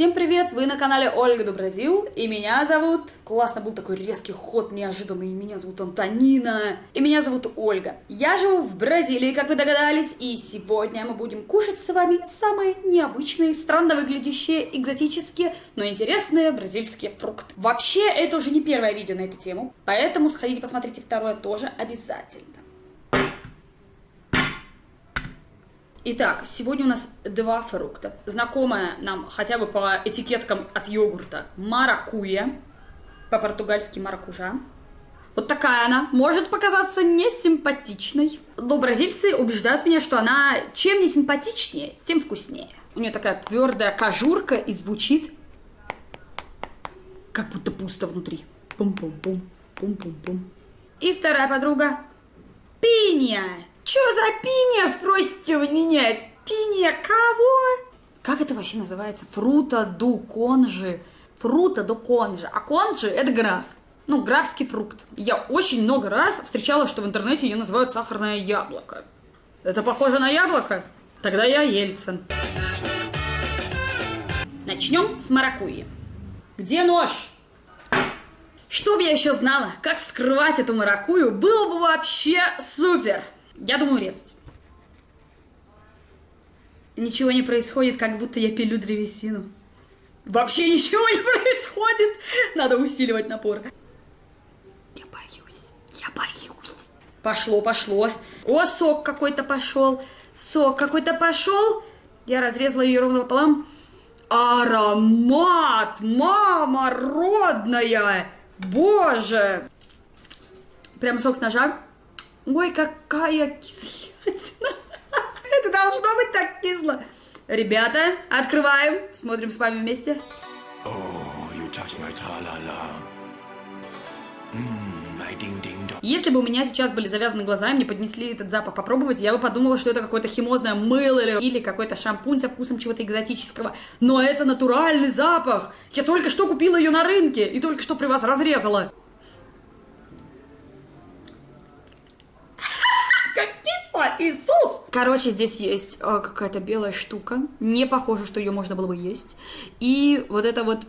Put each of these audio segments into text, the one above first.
Всем привет! Вы на канале Ольга до Бразил, и меня зовут... Классно был такой резкий ход, неожиданный. Меня зовут Антонина, и меня зовут Ольга. Я живу в Бразилии, как вы догадались, и сегодня мы будем кушать с вами самые необычные, странно выглядящие, экзотические, но интересные бразильские фрукты. Вообще, это уже не первое видео на эту тему, поэтому сходите посмотрите второе тоже обязательно. Итак, сегодня у нас два фрукта. Знакомая нам хотя бы по этикеткам от йогурта маракуя, по-португальски маракужа. Вот такая она. Может показаться несимпатичной. Но бразильцы убеждают меня, что она чем не симпатичнее, тем вкуснее. У нее такая твердая кожурка и звучит как будто пусто внутри. Пум-пум-пум, пум-пум-пум. И вторая подруга пинья. Чё за пиня, спросите вы меня? Пиня кого? Как это вообще называется? Фрута ду конжи. Фрута ду конжи. А конжи это граф. Ну, графский фрукт. Я очень много раз встречала, что в интернете ее называют сахарное яблоко. Это похоже на яблоко? Тогда я Ельцин. Начнем с маракуйи. Где нож? Чтоб я еще знала, как вскрывать эту маракую, было бы вообще супер. Я думаю резать. Ничего не происходит, как будто я пилю древесину. Вообще ничего не происходит. Надо усиливать напор. Я боюсь. Я боюсь. Пошло, пошло. О, сок какой-то пошел. Сок какой-то пошел. Я разрезала ее ровно пополам. Аромат! Мама родная! Боже! Прям сок с ножа. Ой, какая кислятина. Это должно быть так кисло. Ребята, открываем. Смотрим с вами вместе. Oh, Если бы у меня сейчас были завязаны глаза, и мне поднесли этот запах попробовать, я бы подумала, что это какое-то химозное мыло или, или какой-то шампунь со вкусом чего-то экзотического. Но это натуральный запах. Я только что купила ее на рынке и только что при вас разрезала. Иисус! Короче, здесь есть э, какая-то белая штука. Не похоже, что ее можно было бы есть. И вот это вот...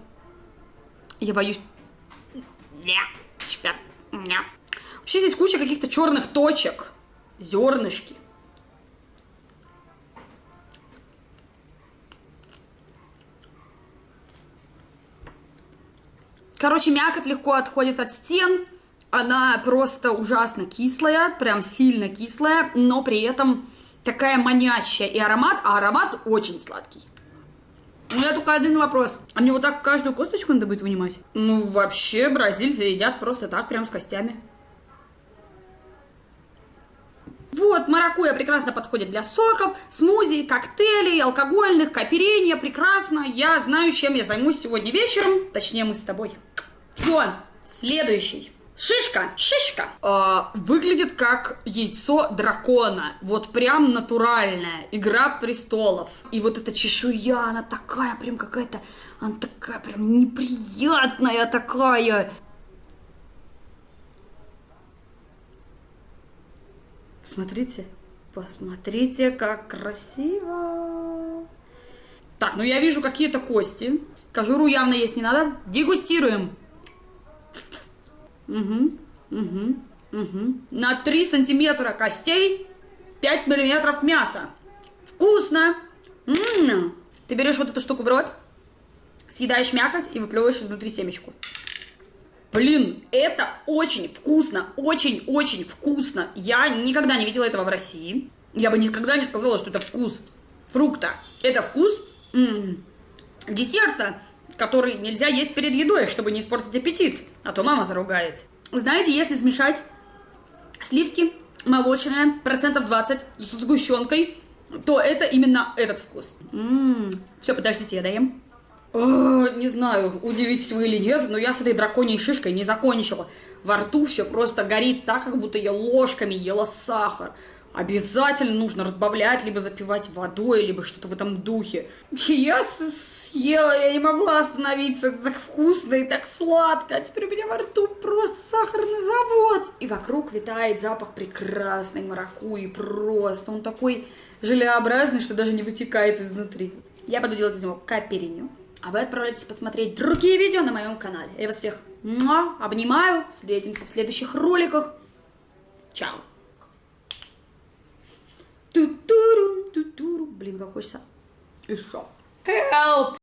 Я боюсь... Не, шпят. Не. Вообще здесь куча каких-то черных точек. Зернышки. Короче, мякоть легко отходит от стен. Она просто ужасно кислая, прям сильно кислая, но при этом такая манящая и аромат, а аромат очень сладкий. У меня только один вопрос. А мне вот так каждую косточку надо будет вынимать? Ну, вообще, бразильцы едят просто так, прям с костями. Вот, маракуя прекрасно подходит для соков, смузи, коктейлей, алкогольных, каперения, прекрасно. Я знаю, чем я займусь сегодня вечером. Точнее, мы с тобой. Все, следующий. Шишка, шишка. Э, выглядит как яйцо дракона. Вот прям натуральная. Игра престолов. И вот эта чешуя, она такая прям какая-то... Она такая прям неприятная такая. Смотрите. Посмотрите, как красиво. Так, ну я вижу какие-то кости. Кожуру явно есть не надо. Дегустируем. Угу, угу, угу. На 3 сантиметра костей, 5 миллиметров мяса. Вкусно! М -м -м. Ты берешь вот эту штуку в рот, съедаешь мякоть и выплевываешь изнутри семечку. Блин, это очень вкусно, очень-очень вкусно. Я никогда не видела этого в России. Я бы никогда не сказала, что это вкус фрукта. Это вкус м -м, десерта, который нельзя есть перед едой, чтобы не испортить аппетит, а то мама заругает. Знаете, если смешать сливки молочные, процентов 20, с сгущенкой, то это именно этот вкус. М-м-м. Все, подождите, я доем. О, не знаю, удивитесь вы или нет, но я с этой драконьей шишкой не закончила. Во рту все просто горит так, как будто я ложками ела сахар обязательно нужно разбавлять, либо запивать водой, либо что-то в этом духе. Я съела, я не могла остановиться, это так вкусно и так сладко, а теперь у меня во рту просто сахарный завод. И вокруг витает запах прекрасной маракуи, просто он такой желеобразный, что даже не вытекает изнутри. Я буду делать из него капериню. А вы отправляйтесь посмотреть другие видео на моем канале. Я вас всех обнимаю. Встретимся в следующих роликах. Чао. Блин, как хочется. Еще. Help!